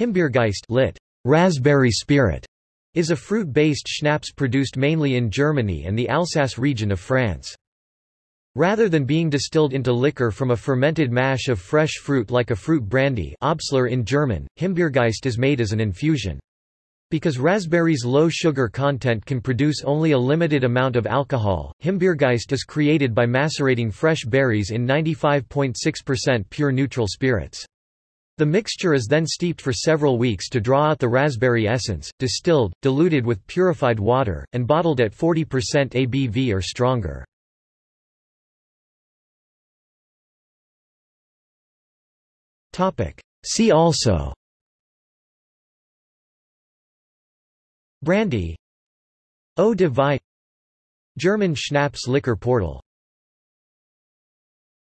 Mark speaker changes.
Speaker 1: Himbeergeist lit. Raspberry spirit is a fruit-based schnapps produced mainly in Germany and the Alsace region of France. Rather than being distilled into liquor from a fermented mash of fresh fruit like a fruit brandy Obstler in German, Himbeergeist is made as an infusion. Because raspberries' low sugar content can produce only a limited amount of alcohol, Himbeergeist is created by macerating fresh berries in 95.6% pure neutral spirits. The mixture is then steeped for several weeks to draw out the raspberry essence, distilled, diluted with purified water, and bottled at 40% ABV or stronger. See also. Brandy. Eau de vie. German Schnapps liquor portal